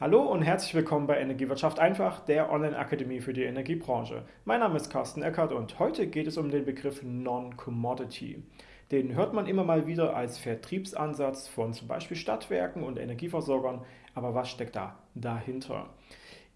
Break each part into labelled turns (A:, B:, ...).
A: Hallo und herzlich willkommen bei Energiewirtschaft einfach, der Online-Akademie für die Energiebranche. Mein Name ist Carsten Eckert und heute geht es um den Begriff Non-Commodity. Den hört man immer mal wieder als Vertriebsansatz von zum Beispiel Stadtwerken und Energieversorgern, aber was steckt da dahinter?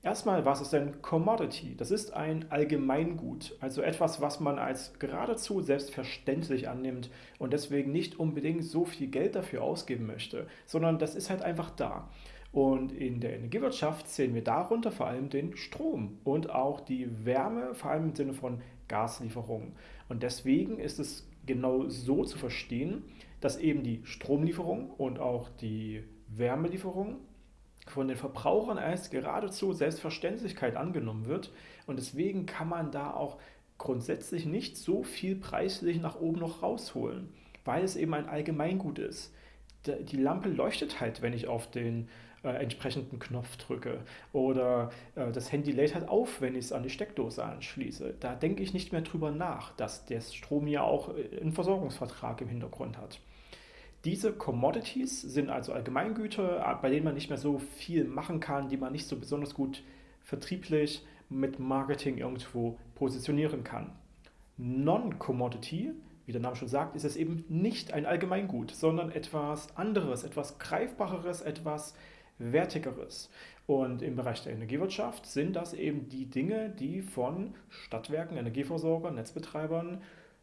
A: Erstmal, was ist denn Commodity? Das ist ein Allgemeingut, also etwas, was man als geradezu selbstverständlich annimmt und deswegen nicht unbedingt so viel Geld dafür ausgeben möchte, sondern das ist halt einfach da. Und in der Energiewirtschaft sehen wir darunter vor allem den Strom und auch die Wärme, vor allem im Sinne von Gaslieferungen. Und deswegen ist es genau so zu verstehen, dass eben die Stromlieferung und auch die Wärmelieferung von den Verbrauchern als geradezu Selbstverständlichkeit angenommen wird. Und deswegen kann man da auch grundsätzlich nicht so viel preislich nach oben noch rausholen, weil es eben ein Allgemeingut ist. Die Lampe leuchtet halt, wenn ich auf den äh, entsprechenden Knopf drücke. Oder äh, das Handy lädt halt auf, wenn ich es an die Steckdose anschließe. Da denke ich nicht mehr drüber nach, dass der Strom ja auch äh, einen Versorgungsvertrag im Hintergrund hat. Diese Commodities sind also Allgemeingüter, äh, bei denen man nicht mehr so viel machen kann, die man nicht so besonders gut vertrieblich mit Marketing irgendwo positionieren kann. Non-Commodity, wie der Name schon sagt, ist es eben nicht ein Allgemeingut, sondern etwas anderes, etwas Greifbareres, etwas Wertigeres. Und im Bereich der Energiewirtschaft sind das eben die Dinge, die von Stadtwerken, Energieversorgern, Netzbetreibern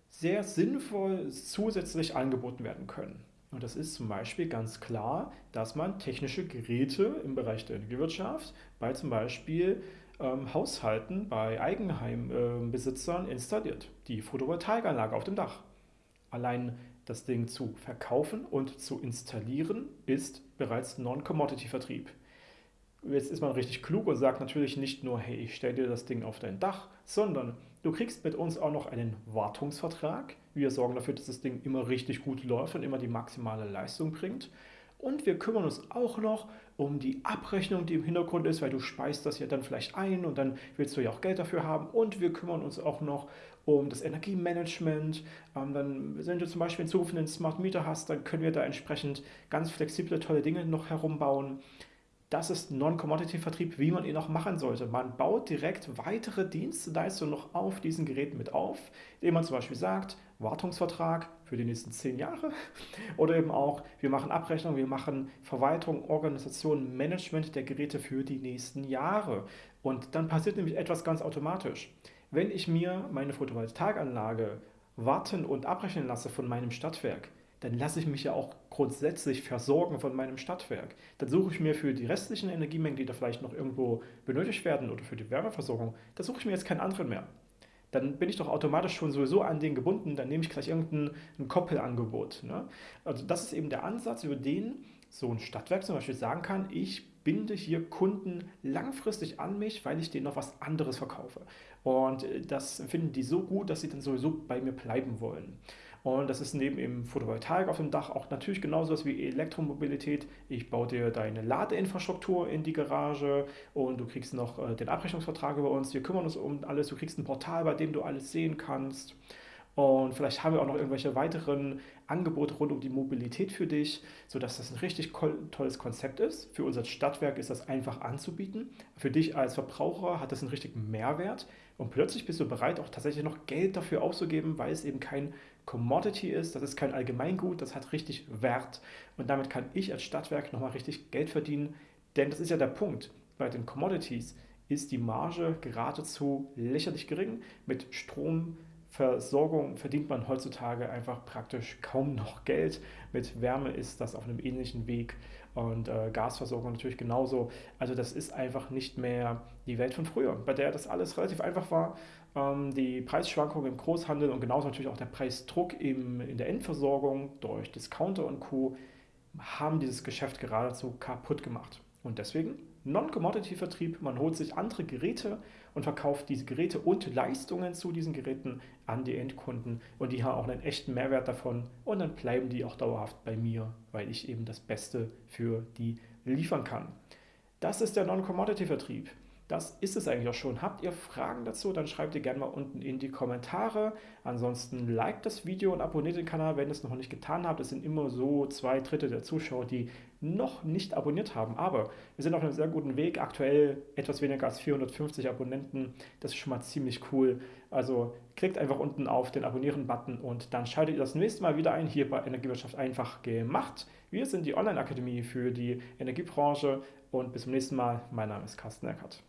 A: sehr sinnvoll zusätzlich angeboten werden können. Und das ist zum Beispiel ganz klar, dass man technische Geräte im Bereich der Energiewirtschaft bei zum Beispiel ähm, Haushalten, bei Eigenheimbesitzern äh, installiert. Die Photovoltaikanlage auf dem Dach. Allein das Ding zu verkaufen und zu installieren ist bereits Non-Commodity-Vertrieb. Jetzt ist man richtig klug und sagt natürlich nicht nur, hey, ich stelle dir das Ding auf dein Dach, sondern du kriegst mit uns auch noch einen Wartungsvertrag. Wir sorgen dafür, dass das Ding immer richtig gut läuft und immer die maximale Leistung bringt. Und wir kümmern uns auch noch um die Abrechnung, die im Hintergrund ist, weil du speist das ja dann vielleicht ein und dann willst du ja auch Geld dafür haben. Und wir kümmern uns auch noch um das Energiemanagement. Ähm, dann, wenn du zum Beispiel in Zukunft einen Smart Meter hast, dann können wir da entsprechend ganz flexible, tolle Dinge noch herumbauen. Das ist Non-Commodity-Vertrieb, wie man ihn auch machen sollte. Man baut direkt weitere Dienstleistungen noch auf diesen Geräten mit auf, indem man zum Beispiel sagt, Wartungsvertrag für die nächsten zehn Jahre oder eben auch, wir machen Abrechnung, wir machen Verwaltung, Organisation, Management der Geräte für die nächsten Jahre. Und dann passiert nämlich etwas ganz automatisch. Wenn ich mir meine Photovoltaikanlage warten und abrechnen lasse von meinem Stadtwerk, dann lasse ich mich ja auch grundsätzlich versorgen von meinem Stadtwerk. Dann suche ich mir für die restlichen Energiemengen, die da vielleicht noch irgendwo benötigt werden oder für die Wärmeversorgung, da suche ich mir jetzt keinen anderen mehr. Dann bin ich doch automatisch schon sowieso an den gebunden, dann nehme ich gleich irgendein Koppelangebot. Ne? Also das ist eben der Ansatz, über den so ein Stadtwerk zum Beispiel sagen kann, ich binde hier Kunden langfristig an mich, weil ich denen noch was anderes verkaufe. Und äh, das finden die so gut, dass sie dann sowieso bei mir bleiben wollen. Und das ist neben dem Photovoltaik auf dem Dach auch natürlich genauso was wie Elektromobilität. Ich baue dir deine Ladeinfrastruktur in die Garage und du kriegst noch äh, den Abrechnungsvertrag über uns. Wir kümmern uns um alles. Du kriegst ein Portal, bei dem du alles sehen kannst. Und vielleicht haben wir auch noch irgendwelche weiteren Angebote rund um die Mobilität für dich, sodass das ein richtig tolles Konzept ist. Für unser Stadtwerk ist das einfach anzubieten. Für dich als Verbraucher hat das einen richtigen Mehrwert. Und plötzlich bist du bereit, auch tatsächlich noch Geld dafür auszugeben, weil es eben kein Commodity ist, das ist kein Allgemeingut, das hat richtig Wert. Und damit kann ich als Stadtwerk nochmal richtig Geld verdienen. Denn das ist ja der Punkt. Bei den Commodities ist die Marge geradezu lächerlich gering. Mit Strom Versorgung verdient man heutzutage einfach praktisch kaum noch Geld. Mit Wärme ist das auf einem ähnlichen Weg und äh, Gasversorgung natürlich genauso. Also das ist einfach nicht mehr die Welt von früher, bei der das alles relativ einfach war. Ähm, die Preisschwankungen im Großhandel und genauso natürlich auch der Preisdruck im, in der Endversorgung durch Discounter und Co. haben dieses Geschäft geradezu kaputt gemacht. Und deswegen Non-Commodity-Vertrieb, man holt sich andere Geräte und verkauft diese Geräte und Leistungen zu diesen Geräten an die Endkunden und die haben auch einen echten Mehrwert davon und dann bleiben die auch dauerhaft bei mir, weil ich eben das Beste für die liefern kann. Das ist der Non-Commodity-Vertrieb. Das ist es eigentlich auch schon. Habt ihr Fragen dazu, dann schreibt ihr gerne mal unten in die Kommentare. Ansonsten liked das Video und abonniert den Kanal, wenn ihr es noch nicht getan habt. Es sind immer so zwei Drittel der Zuschauer, die noch nicht abonniert haben. Aber wir sind auf einem sehr guten Weg. Aktuell etwas weniger als 450 Abonnenten. Das ist schon mal ziemlich cool. Also klickt einfach unten auf den Abonnieren-Button und dann schaltet ihr das nächste Mal wieder ein hier bei Energiewirtschaft einfach gemacht. Wir sind die Online-Akademie für die Energiebranche und bis zum nächsten Mal. Mein Name ist Carsten Eckert.